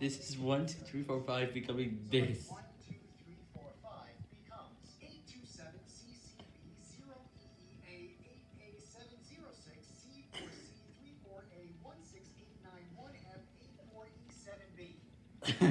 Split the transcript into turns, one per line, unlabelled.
This is one, two, three, four, five
becoming this.